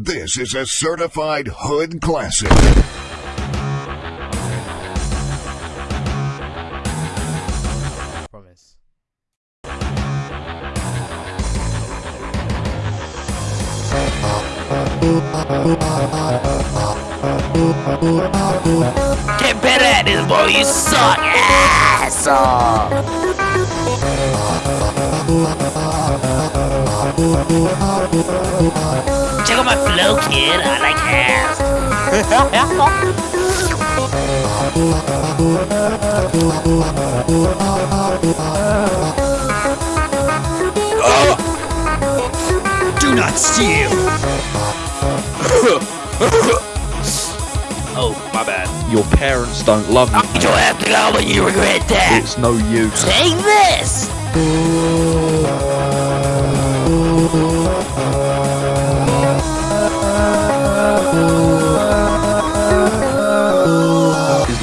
This is a certified hood classic. Promise. Get better at this, boy. You suck, asshole. Check out my flow, kid. I like ass. Do not steal! Oh, my bad. Your parents don't love you. You don't have to go when you regret that. It's no use. Take this.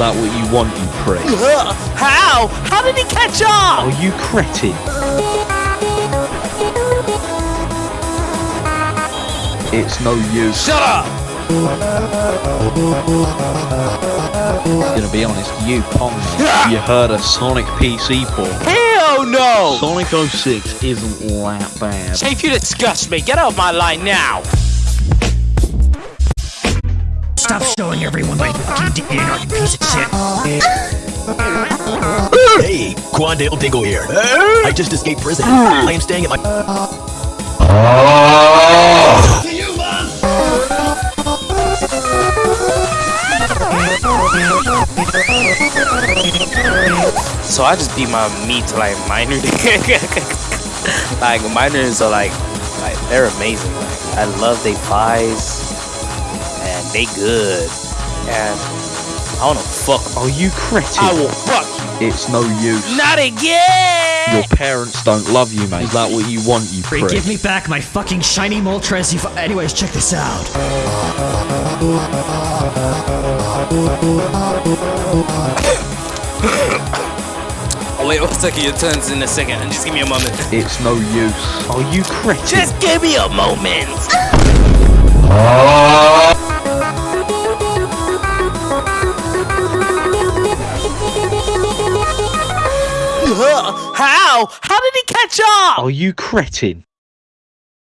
That what you want, you prick? How? How did he catch up? Are you cretin? It's no use. Shut up. I'm Gonna be honest, you pong. You heard a Sonic PC port. Hell no. Sonic 06 isn't that bad. Chief, you disgust me. Get off my line now. Stop showing everyone my fucking DNA, you piece of shit! Hey, Quandale Dingle here. I just escaped prison. I am staying at my. So I just beat my meat to like minor. like minors are like, like they're amazing. Like I love they pies, and they good. And I wanna fuck. Are you crazy? I will fuck you. It's no use. Not again. Your parents don't love you, mate. Is that what you want, you Free, prick? give me back my fucking shiny Moltres, you fu- Anyways, check this out. Oh, wait one second. Your turn's in a second. and Just give me a moment. It's no use. Are you crazy? Just give me a moment. How? Did he catch up? Are you cretin?